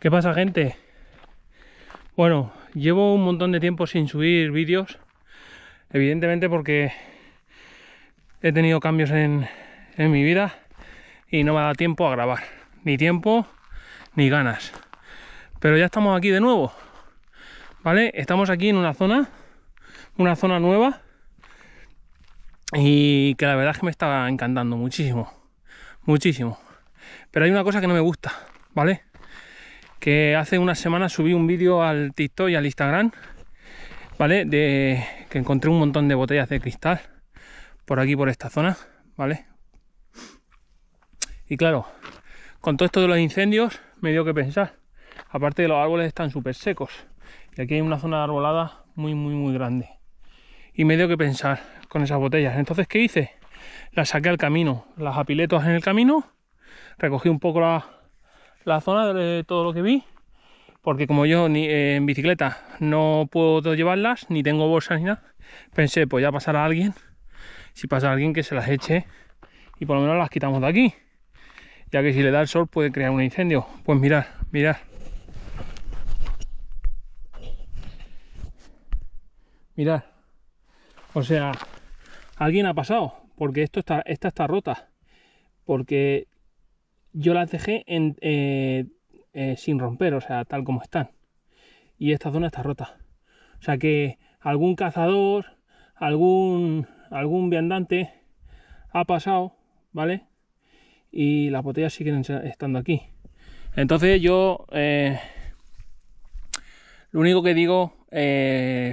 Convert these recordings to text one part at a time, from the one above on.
¿Qué pasa gente? Bueno, llevo un montón de tiempo sin subir vídeos Evidentemente porque he tenido cambios en, en mi vida y no me ha dado tiempo a grabar Ni tiempo ni ganas Pero ya estamos aquí de nuevo ¿Vale? Estamos aquí en una zona Una zona nueva Y que la verdad es que me está encantando muchísimo Muchísimo Pero hay una cosa que no me gusta ¿Vale? Que hace unas semanas subí un vídeo al TikTok y al Instagram, ¿vale? De que encontré un montón de botellas de cristal por aquí, por esta zona, ¿vale? Y claro, con todo esto de los incendios me dio que pensar. Aparte de los árboles están súper secos. Y aquí hay una zona de arbolada muy, muy, muy grande. Y me dio que pensar con esas botellas. Entonces, ¿qué hice? Las saqué al camino, las apiletos en el camino, recogí un poco la, la zona de todo lo que vi porque como yo ni eh, en bicicleta no puedo llevarlas ni tengo bolsas ni nada pensé pues ya pasará alguien si pasa alguien que se las eche y por lo menos las quitamos de aquí ya que si le da el sol puede crear un incendio. Pues mirar mirar mirar o sea alguien ha pasado porque esto está esta está rota porque yo las dejé en, eh, eh, sin romper, o sea, tal como están. Y esta zona está rota. O sea que algún cazador, algún, algún viandante ha pasado, ¿vale? Y las botellas siguen estando aquí. Entonces yo, eh, lo único que digo,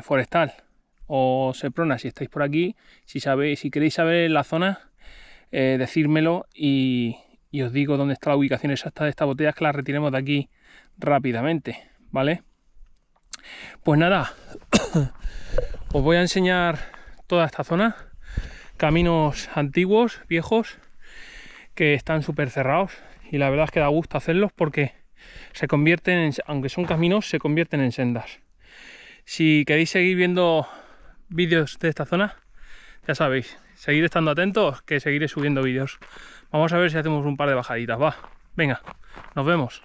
forestal o Seprona, si estáis por aquí, si sabéis, si queréis saber la zona, decírmelo y, y os digo dónde está la ubicación exacta de estas botellas que las retiremos de aquí rápidamente, ¿vale? Pues nada, os voy a enseñar toda esta zona, caminos antiguos, viejos, que están súper cerrados y la verdad es que da gusto hacerlos porque se convierten, en, aunque son caminos, se convierten en sendas. Si queréis seguir viendo vídeos de esta zona, ya sabéis, seguir estando atentos que seguiré subiendo vídeos. Vamos a ver si hacemos un par de bajaditas, va. Venga, nos vemos.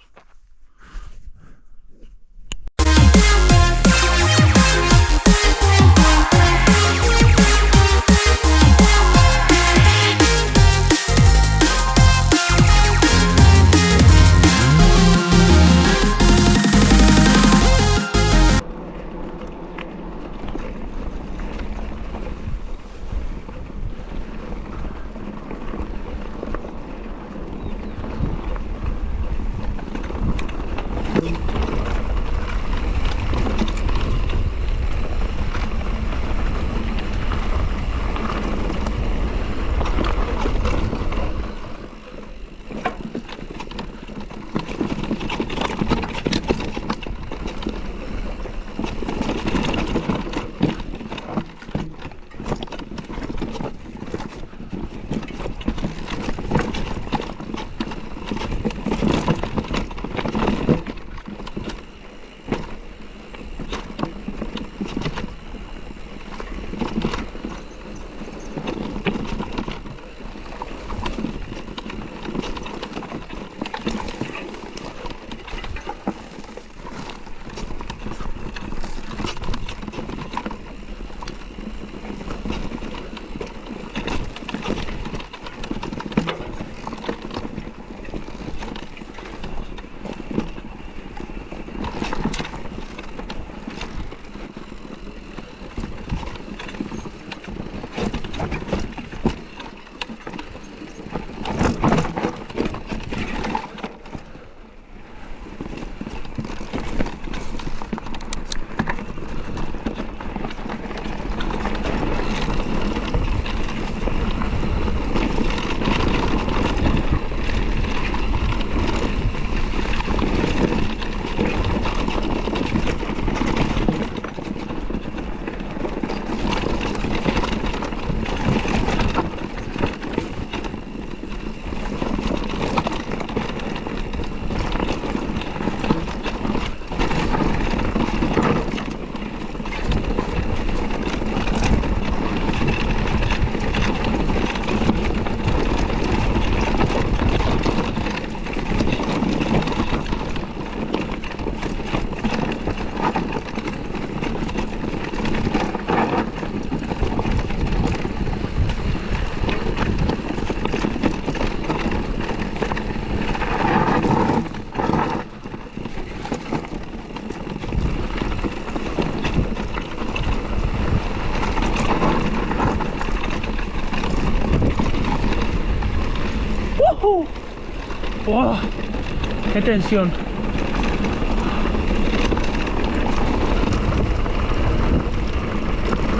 Qué tensión.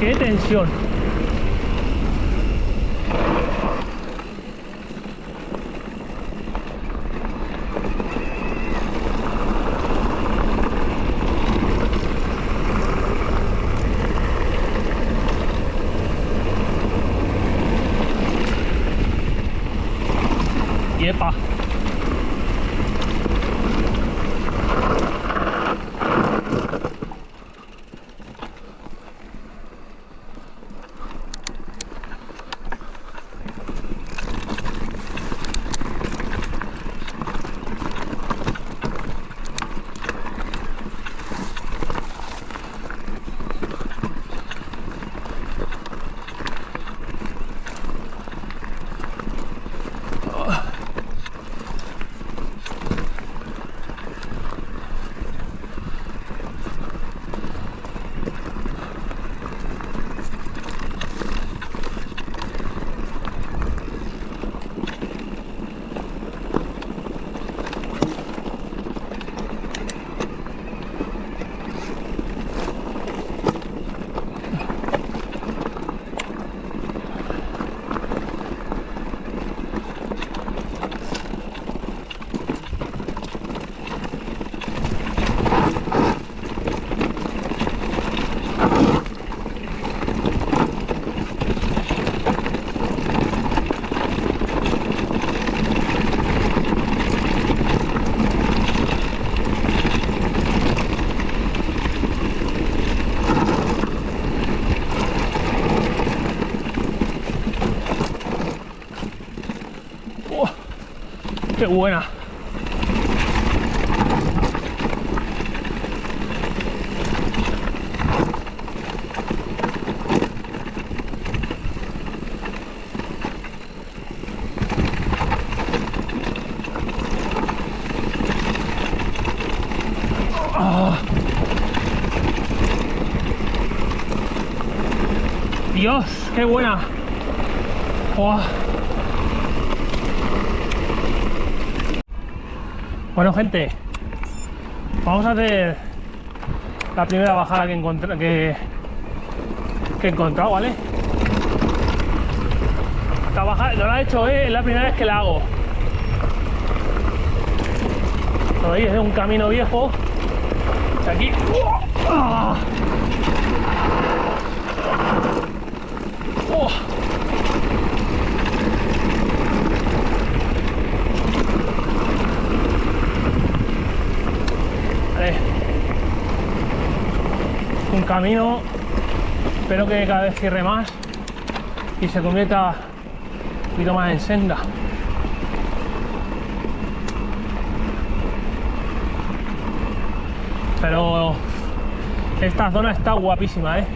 Qué tensión. Yepa. Qué buena. Ah. Dios, qué buena. Buah. Bueno gente, vamos a hacer la primera bajada que, encontré, que, que he encontrado, ¿vale? Esta bajada no la he hecho, ¿eh? es la primera vez que la hago. Lo veis, es un camino viejo. De aquí. ¡Ah! Vale. Un camino. Espero que cada vez cierre más y se convierta un poquito más en senda. Pero esta zona está guapísima, ¿eh?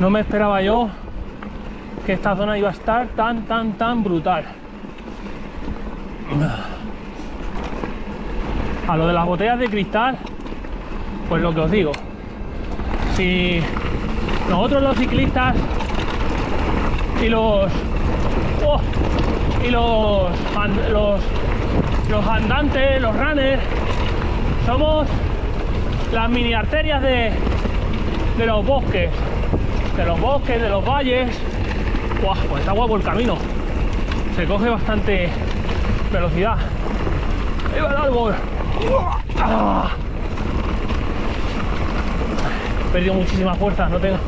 No me esperaba yo que esta zona iba a estar tan, tan, tan brutal. A lo de las botellas de cristal, pues lo que os digo. Si nosotros los ciclistas y los oh, y los, and- los los andantes, los runners, somos las mini arterias de, de los bosques, de los bosques, de los valles. Buah, pues está guapo el camino. Se coge bastante velocidad. Perdido muchísima fuerza, no tengo,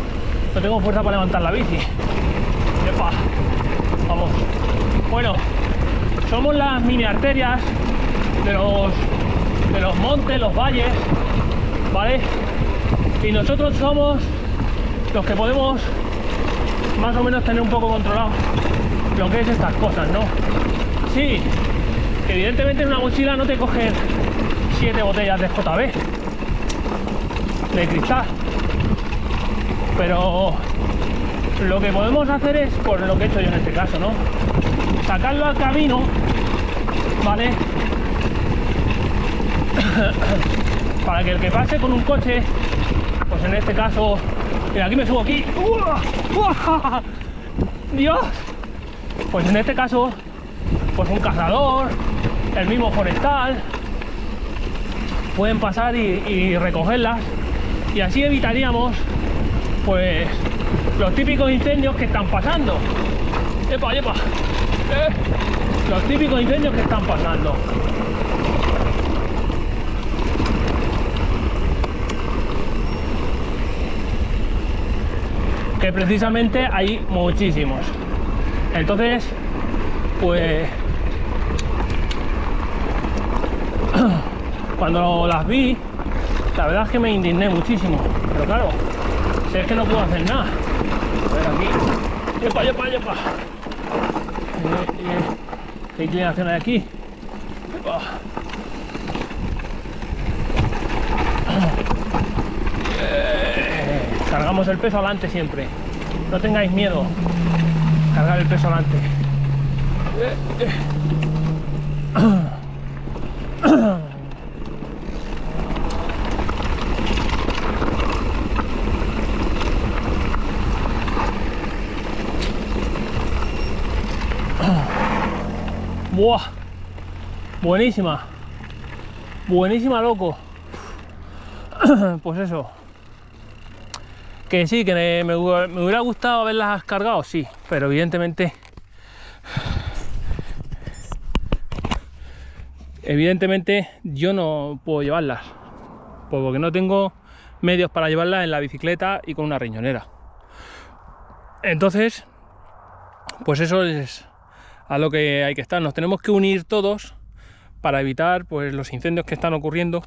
no tengo fuerza para levantar la bici. Epa. Vamos. Bueno, somos las mini arterias de los, de los montes, los valles, ¿vale? Y nosotros somos los que podemos más o menos tener un poco controlado lo que es estas cosas, ¿no? Sí, evidentemente en una mochila no te cogen siete botellas de JB de cristal, pero lo que podemos hacer es, por lo que he hecho yo en este caso, ¿no? Sacarlo al camino, ¿vale? Para que el que pase con un coche, pues en este caso, mira, aquí me subo aquí. Dios, pues en este caso pues un cazador, el mismo forestal, pueden pasar y, recogerlas y así evitaríamos pues los típicos incendios que están pasando. ¡Epa, epa! Eh, los típicos incendios que están pasando. Que precisamente hay muchísimos. Entonces, pues cuando las vi, la verdad es que me indigné muchísimo. Pero claro, si es que no puedo hacer nada. A ver aquí. ¡Yepa, yepa, yepa! Eh, eh, ¿Qué inclinación hay aquí? Eh, cargamos el peso adelante siempre. No tengáis miedo. Cargar el peso adelante. Buenísima, buenísima, loco. Pues eso, que sí, que me, me, hubiera gustado haberlas cargado, sí, pero evidentemente evidentemente yo no puedo llevarlas porque no tengo medios para llevarlas en la bicicleta y con una riñonera. Entonces pues eso es a lo que hay que estar. Nos tenemos que unir todos para evitar pues, los incendios que están ocurriendo,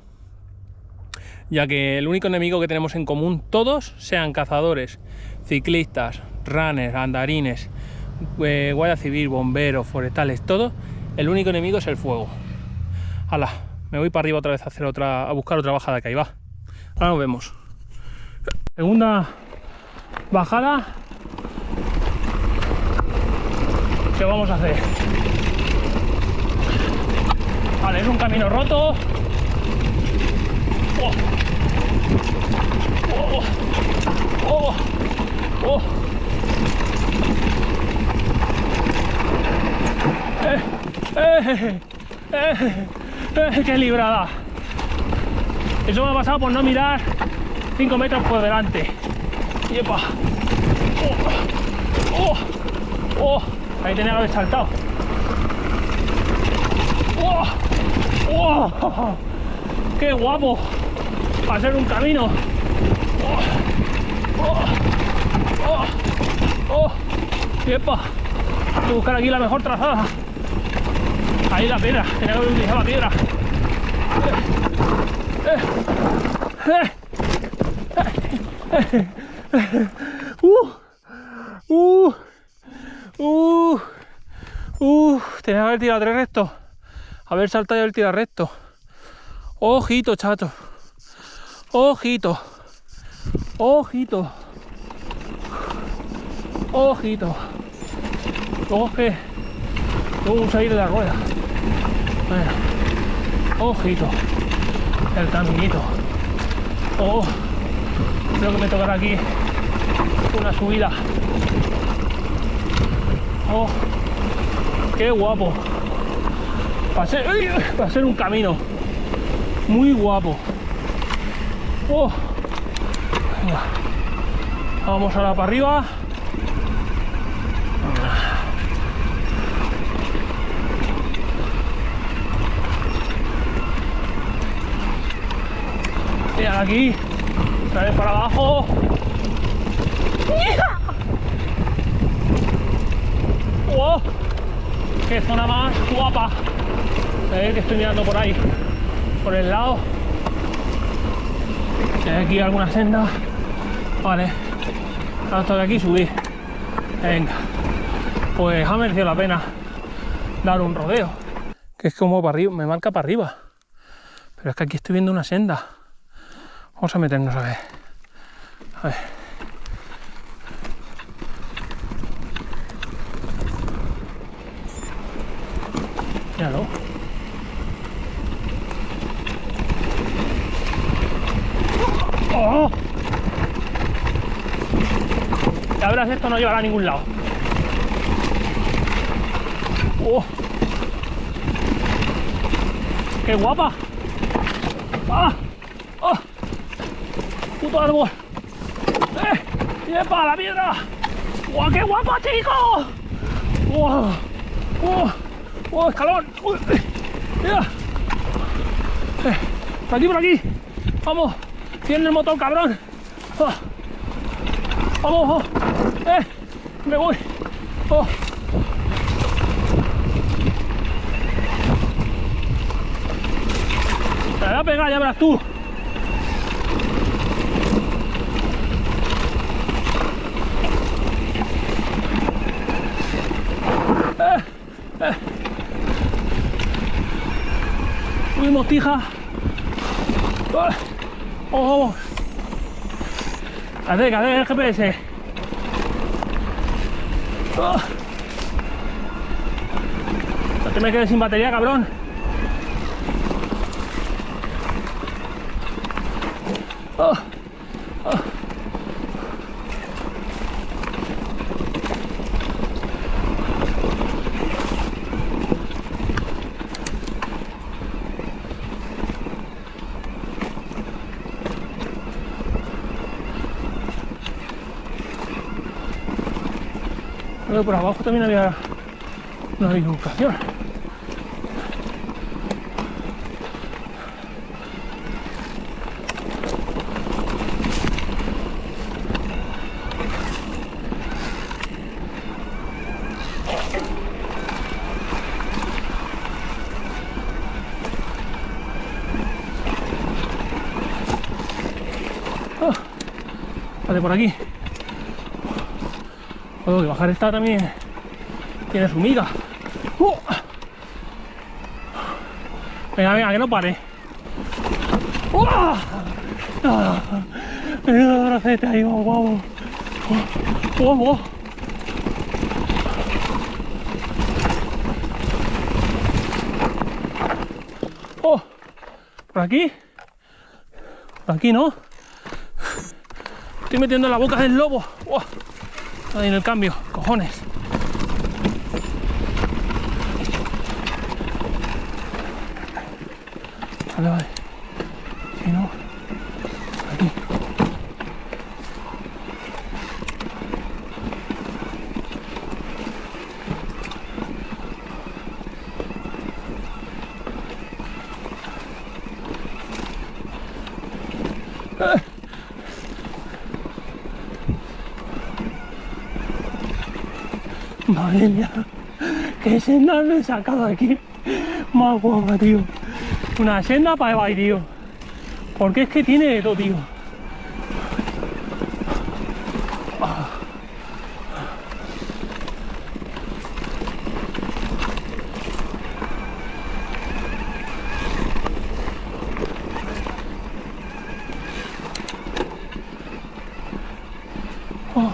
ya que el único enemigo que tenemos en común, todos sean cazadores, ciclistas, runners, andarines, eh, guardia civil, bomberos, forestales, todo, el único enemigo es el fuego. Hala, me voy para arriba otra vez a hacer otra, a buscar otra bajada que ahí va. Ahora nos vemos. Segunda bajada ¿Qué vamos a hacer? Vale, es un camino roto. Oh. Oh. Oh. oh. Eh, eh, eh, eh, ¡Qué librada! Eso me ha pasado por no mirar 5 metros por delante. ¡Yepa! ¡Oh! Ahí tenía que haber saltado. ¡Oh! ¡Oh! ¡Qué guapo! Para hacer un camino. ¡Oh! ¡Oh! ¡Oh! ¡Epa! Hay que buscar aquí la mejor trazada. Ahí la piedra. Tenía que haber utilizado la piedra. ¡Uh! ¡Uh! Uh, uh, tenía que haber tirado tres rectos. Haber saltado y haber tirado recto. Ojito, chato. Ojito. Ojito. Ojito. Luego que luego salir de la rueda. Bueno. Ojito. El caminito. Oh. Creo que me tocará aquí una subida Oh, ¡Qué guapo! Va a, ser, un camino muy guapo. Oh. Vamos ahora para arriba. Y aquí, otra vez para abajo. ¡Qué zona más guapa! ver que estoy mirando por ahí, por el lado. Hay aquí alguna senda. Vale. Hasta de aquí subir. Venga. Pues ha merecido la pena dar un rodeo. Que es como para arriba, me marca para arriba. Pero es que aquí estoy viendo una senda. Vamos a meternos a ver. A ver. ¡Oh! Ya verás, esto no llevará a ningún lado. ¡Oh! ¡Qué guapa! ¡Ah! ¡Ah! ¡Puto árbol! ¡Eh! ¡Yepa, la piedra! ¡Guau, qué guapa, chico! ¡Guau! ¡Guau! ¡Guau, escalón! ¡Uy! ¡Mira! Eh, por aquí, por aquí. Vamos. Tiene el motor, cabrón. Ah. Vamos, vamos. Eh, me voy. Oh. Me voy a pegar, ya verás tú. Eh, eh. Subimos tija. Ah. Oh. Cadé, cadé el GPS. Oh. No te me quedes sin batería, cabrón. Oh. Oh. Por abajo también había una bifurcación. Ah, Vale, por aquí. Joder, que bajar esta también tiene su miga. ¡Uh! Venga, venga, que no pare. ¡Uh! ¡Ah! Menudo bracete ahí, guau. ¡Guau, guau! ¡Oh! ¿Por aquí? ¿Por aquí no? Estoy metiendo en la boca del lobo. ¡Oh! Ahí en el cambio, cojones. Vale, vale. Madre mía, qué senda me he sacado aquí. Más guapa, tío. Una senda para Ebay, tío. Porque es que tiene de tío. Oh.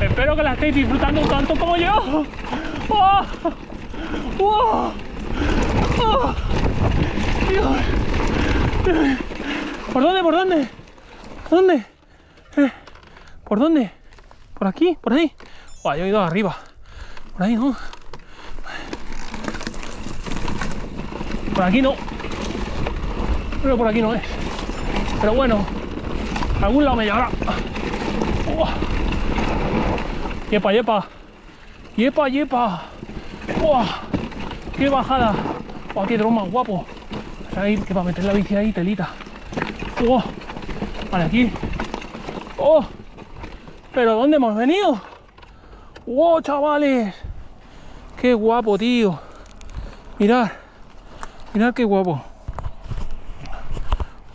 Espero que la estéis disfrutando tanto como yo. ¡Oh! ¡Oh! ¡Oh! Dios. ¿Por dónde? ¿Por dónde? ¿Por dónde? Eh, ¿Por dónde? ¿Por aquí? ¿Por ahí? Buah, yo he ido arriba. Por ahí no. Por aquí no. Pero por aquí no es. Pero bueno, algún lado me llevará. Uah. Yepa, yepa. Yepa, yepa. ¡Buah! ¡Qué bajada! ¡Buah, qué dron más guapo! Vamos a ir que para meter la bici ahí, telita. ¡Oh! Vale, aquí. ¿Pero dónde hemos venido? ¡Wow, chavales! ¡Qué guapo, tío! Mirad. Mirad qué guapo.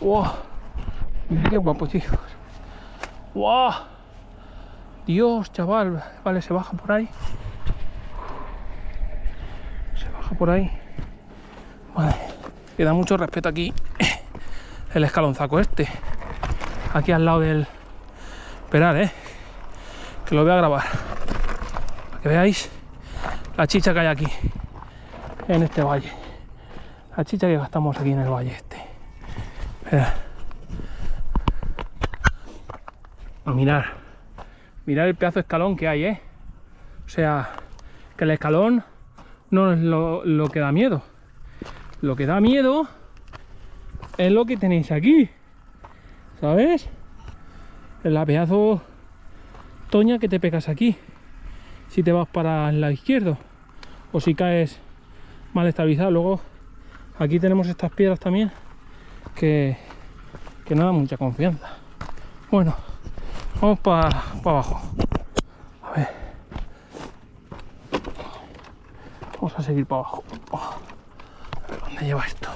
¡Wow! Mirad qué guapo, chicos. ¡Wow! Dios, chaval. Vale, se baja por ahí. Se baja por ahí. Vale. Queda mucho respeto aquí. El escalonzaco este. Aquí al lado del... Esperad, eh. Lo voy a grabar. Para que veáis la chicha que hay aquí. En este valle. La chicha que gastamos aquí en el valle este. Esperad. Mirar. Mirad el pedazo de escalón que hay, ¿eh? O sea, Que el escalón no es lo, que da miedo. Lo que da miedo es lo que tenéis aquí. ¿Sabes? La pedazo toña que te pegas aquí. Si te vas para el lado izquierdo. O si caes mal estabilizado. Luego aquí tenemos estas piedras también que, que no dan mucha confianza. Bueno, vamos para abajo. A ver. Vamos a seguir para abajo. Oh, dónde lleva esto.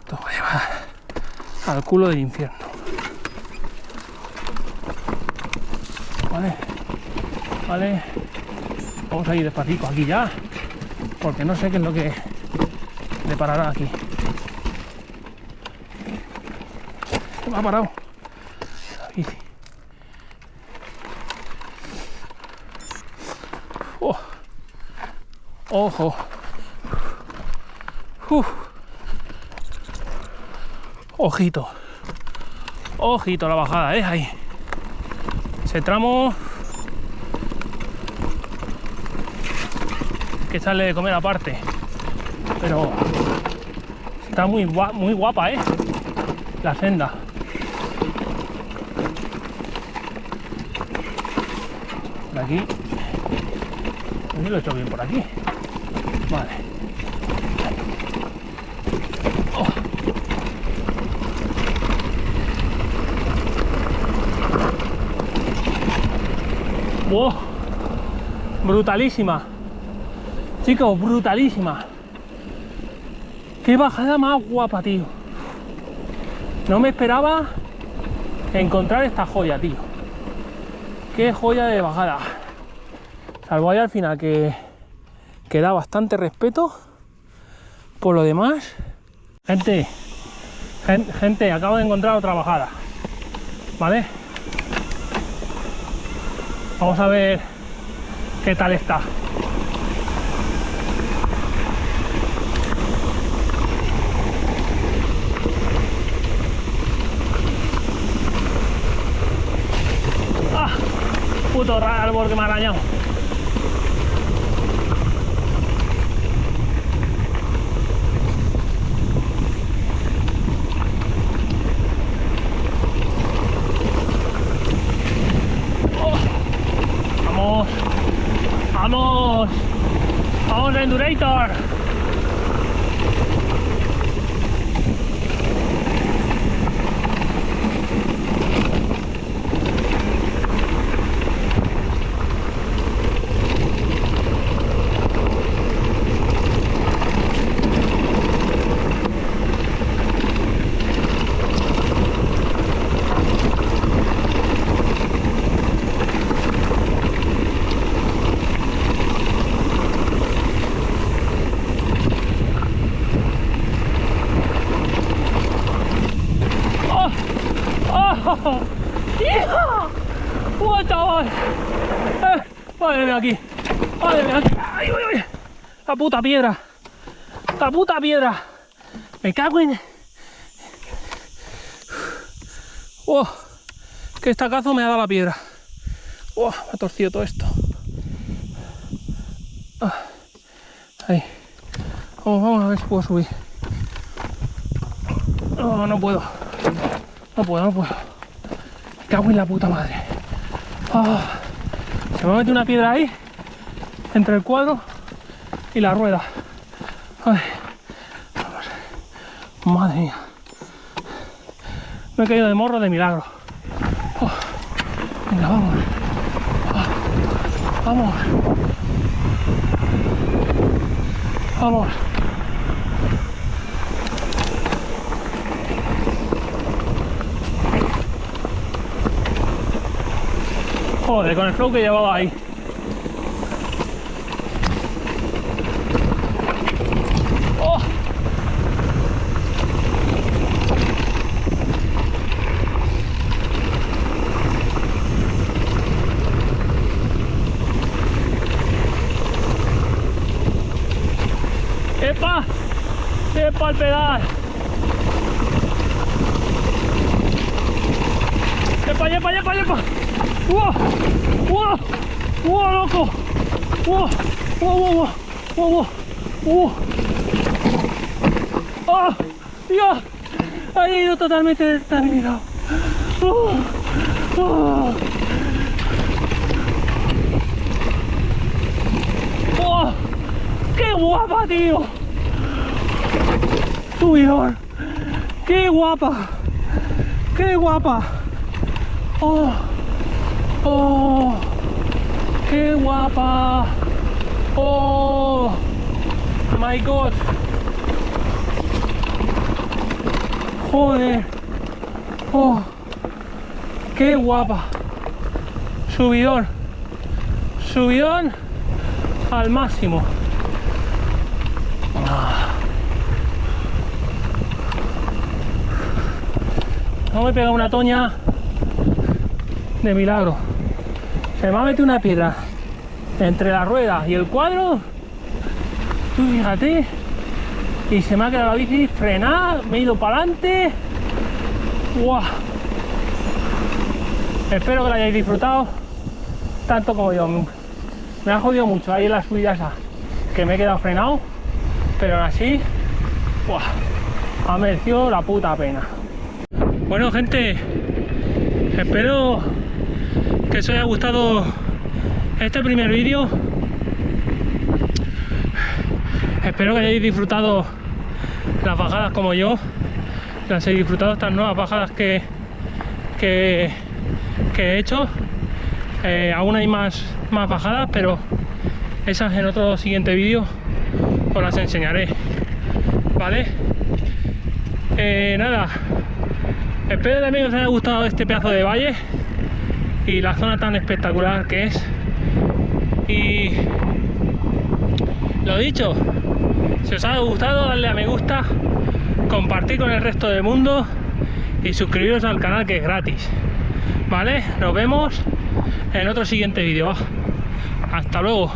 Esto va a llevar al culo del infierno. Vale. Vale. Vamos a ir despacito aquí ya. Porque no sé qué es lo que deparará aquí. Se me ha parado. Bici. Oh. Ojo. Uf. Ojito. Ojito la bajada, ¿eh? Ahí. Ese tramo... Que sale de comer aparte. Pero... Está muy, gua- muy guapa, ¿eh? La senda. Por. Aquí lo he hecho bien por aquí. Vale. ¡Wow! Brutalísima. Chicos, brutalísima. Qué bajada más guapa, tío. No me esperaba encontrar esta joya, tío. Qué joya de bajada. Salvo ahí al final que, que da bastante respeto. Por lo demás, gente, gen- gente, acabo de encontrar otra bajada. ¿Vale? Vamos a ver qué tal está. ¡Ah! Puto árbol que me ha arañado. Oh. Vamos. Vamos. Vamos, Endurator. ¡Oh! ¡Oh! ¡Hija! ¡Oh, chaval! ¡Eh! ¡Madre mía aquí! ¡Madre mía aquí! ¡Ay, ay, ay! ¡La puta piedra! ¡La puta piedra! ¡Me cago en...! ¡Oh! ¡Qué estacazo me ha dado la piedra! ¡Oh! Me ha torcido todo esto. Ah. Ahí. Vamos, vamos a ver si puedo subir. No, no puedo. No puedo, no puedo. Me cago en la puta madre. Ah, se me mete una piedra ahí, entre el cuadro y la rueda. Ay. Madre mía. Me he caído de morro de milagro. Oh, venga, vamos. Ah, vamos. Vamos. Joder, con el flow que llevaba ahí. ¡Oh! ¡Epa! ¡Epa el pedal! ¡Epa, epa, epa, epa! ¡Wow! ¡Wow! ¡Wow, loco! ¡Oh! ¡Oh, oh, oh! ¡Oh, oh! ¡Oh! ¡Dios! Ha ido totalmente desestabilizado. ¡Oh! ¡Oh! ¡Oh! ¡Qué guapa, tío! Subidor. ¡Qué guapa! ¡Qué guapa! ¡Oh! ¡Oh! ¡Qué guapa! ¡Oh! ¡My God! ¡Joder! ¡Oh! ¡Qué guapa! Subidón. Subidón al máximo. No me pega una toña de milagro. Se me ha metido una piedra entre la rueda y el cuadro. Tú fíjate. Y se me ha quedado la bici frenada, me he ido para adelante. ¡Guau! Espero que lo hayáis disfrutado tanto como yo. Me ha jodido mucho ahí en la subida esa, que me he quedado frenado, pero aún así, ¡guau! ha merecido la puta pena. Bueno gente, espero que os haya gustado este primer vídeo. Espero que hayáis disfrutado las bajadas como yo, que hayáis disfrutado estas nuevas bajadas que, que, he hecho. Eh, aún hay más, más bajadas, pero esas en otro siguiente vídeo os las enseñaré. ¿Vale? Eh, nada, Espero también que os haya gustado este pedazo de valle y la zona tan espectacular que es. Y lo dicho, si os ha gustado, darle a me gusta, compartir con el resto del mundo y suscribiros al canal que es gratis. ¿Vale? Nos vemos en otro siguiente vídeo. Hasta luego.